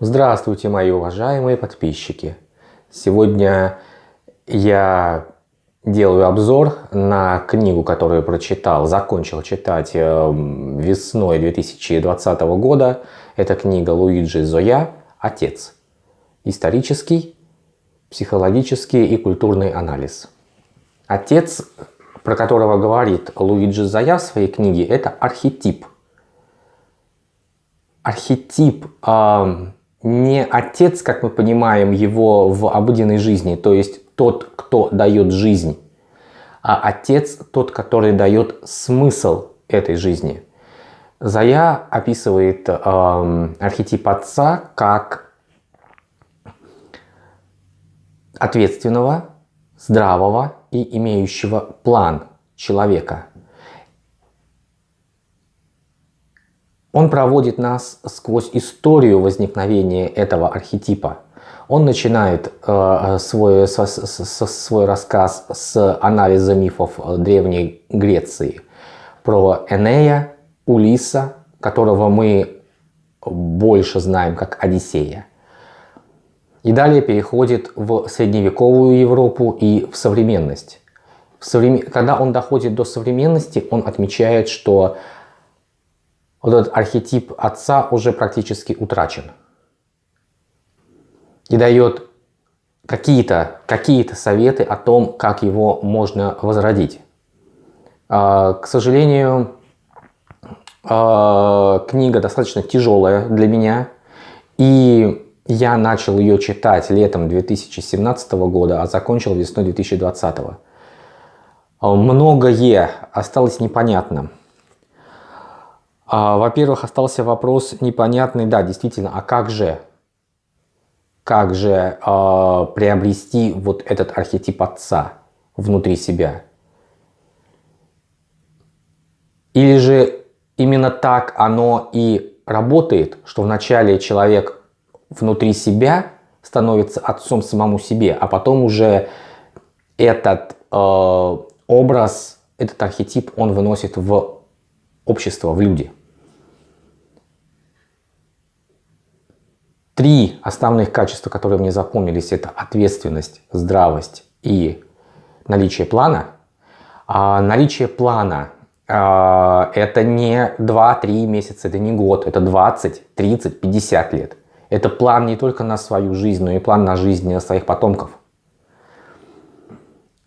Здравствуйте, мои уважаемые подписчики! Сегодня я делаю обзор на книгу, которую прочитал, закончил читать э, весной 2020 года. Это книга Луиджи Зоя «Отец. Исторический, психологический и культурный анализ». Отец, про которого говорит Луиджи Зоя в своей книге, это архетип. Архетип э, не отец, как мы понимаем его в обыденной жизни, то есть тот, кто дает жизнь, а отец тот, который дает смысл этой жизни. Зая описывает э, архетип отца как ответственного, здравого и имеющего план человека. Он проводит нас сквозь историю возникновения этого архетипа. Он начинает э, свой, со, со, свой рассказ с анализа мифов Древней Греции про Энея, Улиса, которого мы больше знаем как Одиссея. И далее переходит в средневековую Европу и в современность. В современ... Когда он доходит до современности, он отмечает, что вот этот архетип отца уже практически утрачен. И дает какие-то какие, -то, советы о том, как его можно возродить. А, к сожалению, а, книга достаточно тяжелая для меня. И я начал ее читать летом 2017 года, а закончил весной 2020. А, многое осталось непонятно. А, Во-первых, остался вопрос непонятный, да, действительно, а как же, как же э, приобрести вот этот архетип отца внутри себя? Или же именно так оно и работает, что вначале человек внутри себя становится отцом самому себе, а потом уже этот э, образ, этот архетип он выносит в общество, в люди. Три основных качества, которые мне запомнились, это ответственность, здравость и наличие плана. А наличие плана а, это не 2-3 месяца, это не год, это 20, 30, 50 лет. Это план не только на свою жизнь, но и план на жизнь своих потомков.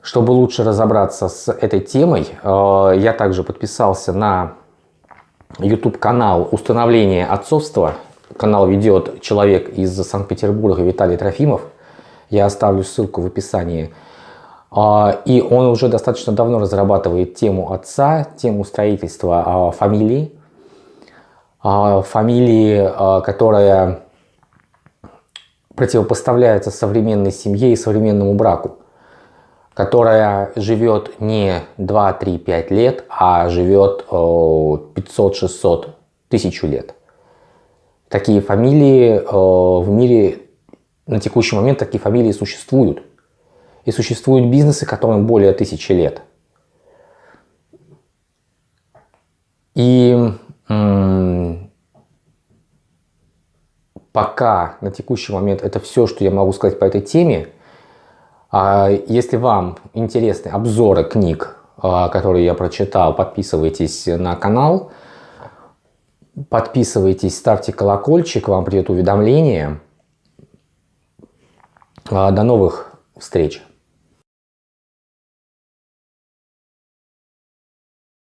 Чтобы лучше разобраться с этой темой, а, я также подписался на YouTube канал «Установление отцовства» канал ведет человек из Санкт-Петербурга Виталий Трофимов. Я оставлю ссылку в описании. А, и он уже достаточно давно разрабатывает тему отца, тему строительства а, фамилии. А, фамилии, которая противопоставляется современной семье и современному браку. Которая живет не 2, 3, 5 лет, а живет 500, 600, тысячу лет. Такие фамилии э, в мире на текущий момент такие фамилии существуют. И существуют бизнесы, которым более тысячи лет. И пока на текущий момент это все, что я могу сказать по этой теме. А если вам интересны обзоры книг, а, которые я прочитал, подписывайтесь на канал. Подписывайтесь, ставьте колокольчик, вам придет уведомление. А, до новых встреч!